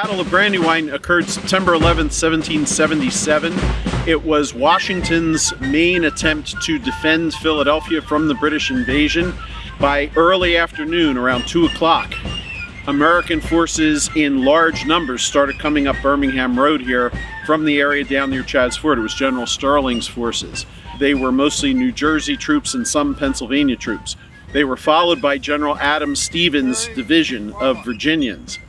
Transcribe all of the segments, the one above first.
Battle of Brandywine occurred September 11, 1777. It was Washington's main attempt to defend Philadelphia from the British invasion. By early afternoon, around 2 o'clock, American forces in large numbers started coming up Birmingham Road here from the area down near Chadds Ford. It was General Stirling's forces. They were mostly New Jersey troops and some Pennsylvania troops. They were followed by General Adam Stephen's division of Virginians.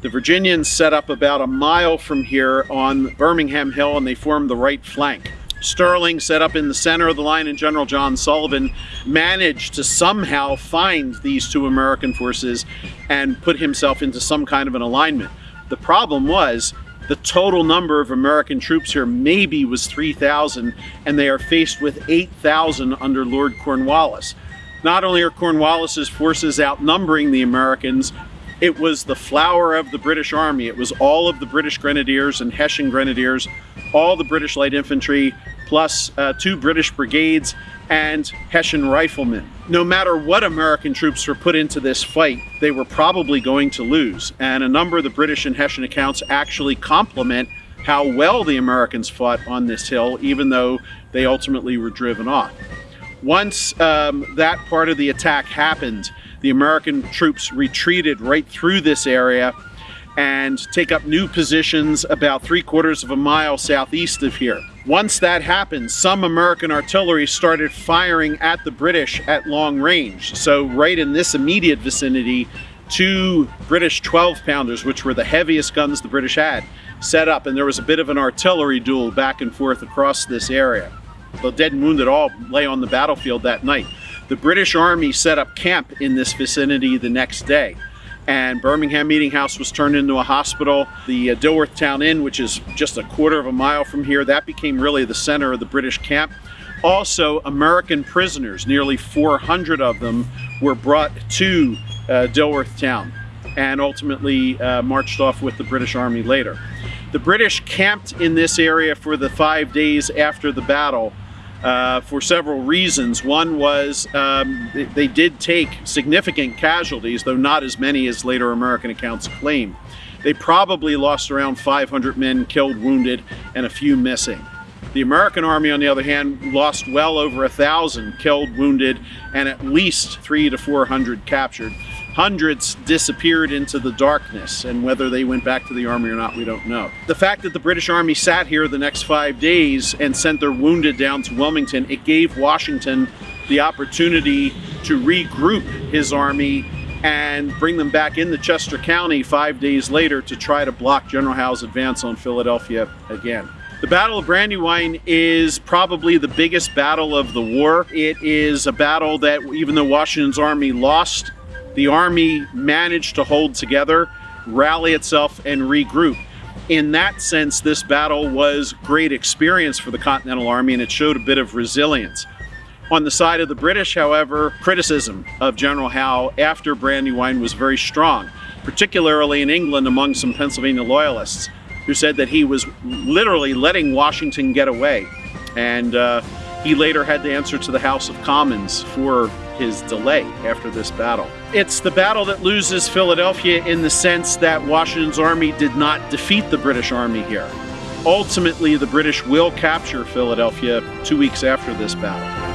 The Virginians set up about a mile from here on Birmingham Hill and they formed the right flank. Stirling set up in the center of the line and General John Sullivan managed to somehow find these two American forces and put himself into some kind of an alignment. The problem was the total number of American troops here maybe was 3,000 and they are faced with 8,000 under Lord Cornwallis. Not only are Cornwallis's forces outnumbering the Americans, it was the flower of the British Army. It was all of the British Grenadiers and Hessian Grenadiers, all the British Light Infantry, plus uh, two British brigades and Hessian riflemen. No matter what American troops were put into this fight, they were probably going to lose. And a number of the British and Hessian accounts actually compliment how well the Americans fought on this hill, even though they ultimately were driven off. Once um, that part of the attack happened, the American troops retreated right through this area and take up new positions about three quarters of a mile southeast of here. Once that happened, some American artillery started firing at the British at long range. So right in this immediate vicinity, two British 12 pounders, which were the heaviest guns the British had, set up and there was a bit of an artillery duel back and forth across this area. The dead and wounded all lay on the battlefield that night. The British Army set up camp in this vicinity the next day and Birmingham Meeting House was turned into a hospital. The uh, Dilworthtown Inn, which is just a quarter of a mile from here, that became really the center of the British camp. Also, American prisoners, nearly 400 of them, were brought to uh, Dilworthtown and ultimately uh, marched off with the British Army later. The British camped in this area for the five days after the battle uh, for several reasons. One was um, they, they, did take significant casualties, though not as many as later American accounts claim. They probably lost around 500 men killed, wounded, and a few missing. The American Army, on the other hand, lost well over a thousand killed, wounded, and at least three to 400 captured. Hundreds disappeared into the darkness, and whether they went back to the army or not, we don't know. The fact that the British Army sat here the next five days and sent their wounded down to Wilmington, it gave Washington the opportunity to regroup his army and bring them back into Chester County five days later to try to block General Howe's advance on Philadelphia again. The Battle of Brandywine is probably the biggest battle of the war. It is a battle that even though Washington's army lost, the Army managed to hold together, rally itself, and regroup. In that sense, this battle was great experience for the Continental Army and it showed a bit of resilience. On the side of the British, however, criticism of General Howe after Brandywine was very strong, particularly in England among some Pennsylvania loyalists who said that he was literally letting Washington get away. And uh, he later had to answer to the House of Commons for his delay after this battle. It's the battle that loses Philadelphia in the sense that Washington's army did not defeat the British army here. Ultimately, the British will capture Philadelphia two weeks after this battle.